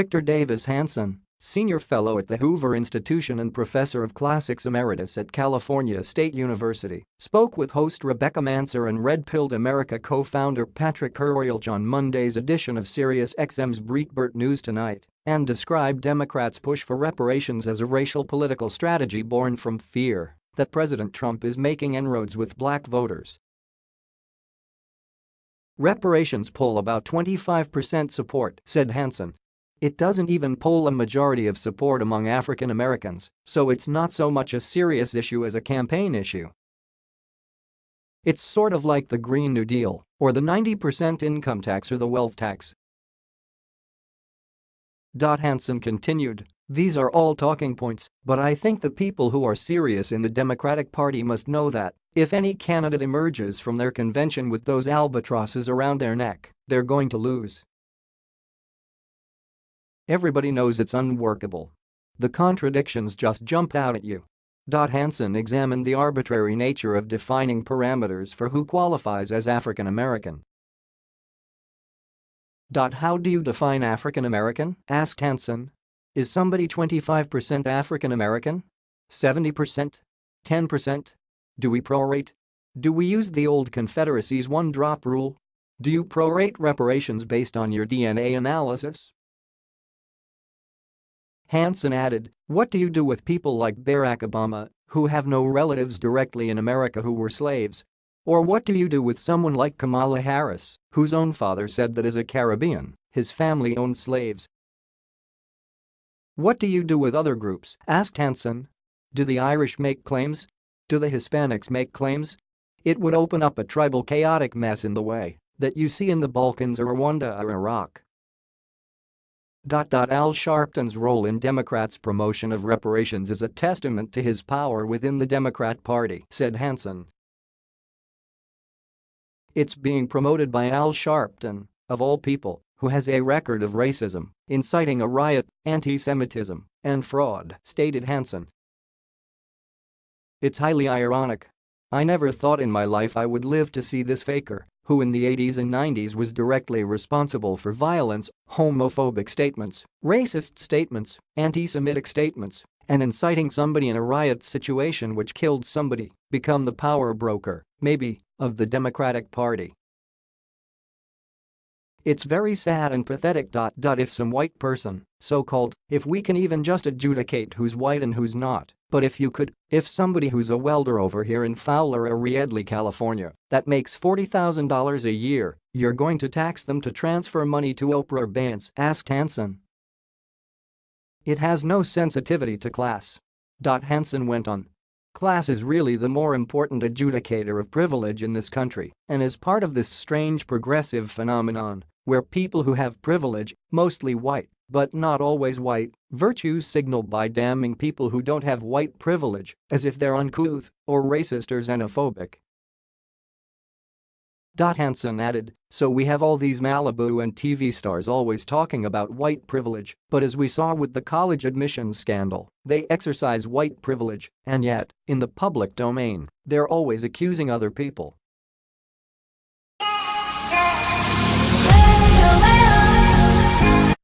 Victor Davis Hanson, senior fellow at the Hoover Institution and professor of classics emeritus at California State University, spoke with host Rebecca Mansour and Red Pilled America co-founder Patrick Hurley on Monday's edition of SiriusXM's Breitbart News Tonight and described Democrats' push for reparations as a racial political strategy born from fear that President Trump is making inroads with black voters. Reparations poll about 25% support, said Hanson, it doesn't even poll a majority of support among African Americans, so it's not so much a serious issue as a campaign issue. It's sort of like the Green New Deal, or the 90% income tax or the wealth tax. Dot Hanson continued, these are all talking points, but I think the people who are serious in the Democratic Party must know that if any candidate emerges from their convention with those albatrosses around their neck, they're going to lose. Everybody knows it's unworkable. The contradictions just jump out at you. Hanson examined the arbitrary nature of defining parameters for who qualifies as African American. Dot, how do you define African American? asked Hanson. Is somebody 25% African American? 70%? 10%? Do we prorate? Do we use the old Confederacy's one-drop rule? Do you prorate reparations based on your DNA analysis? Hanson added, what do you do with people like Barack Obama, who have no relatives directly in America who were slaves? Or what do you do with someone like Kamala Harris, whose own father said that as a Caribbean, his family owned slaves? What do you do with other groups? asked Hanson. Do the Irish make claims? Do the Hispanics make claims? It would open up a tribal chaotic mess in the way that you see in the Balkans or Rwanda or Iraq. Al Sharpton's role in Democrats' promotion of reparations is a testament to his power within the Democrat Party, said Hanson. It's being promoted by Al Sharpton, of all people, who has a record of racism, inciting a riot, anti-Semitism, and fraud, stated Hanson. It's highly ironic. I never thought in my life I would live to see this faker who in the 80s and 90s was directly responsible for violence, homophobic statements, racist statements, anti-Semitic statements, and inciting somebody in a riot situation which killed somebody, become the power broker, maybe, of the Democratic Party. It's very sad and pathetic. Dot dot if some white person, so-called, if we can even just adjudicate who's white and who's not, but if you could, if somebody who's a welder over here in Fowler or Reedley, California, that makes $40,000 a year, you're going to tax them to transfer money to Oprah or Vance, asked Hanson. It has no sensitivity to class. Hanson went on. Class is really the more important adjudicator of privilege in this country and is part of this strange progressive phenomenon where people who have privilege, mostly white, but not always white, virtues signal by damning people who don't have white privilege as if they're uncouth or racist or xenophobic. Hanson added, so we have all these Malibu and TV stars always talking about white privilege, but as we saw with the college admissions scandal, they exercise white privilege, and yet, in the public domain, they're always accusing other people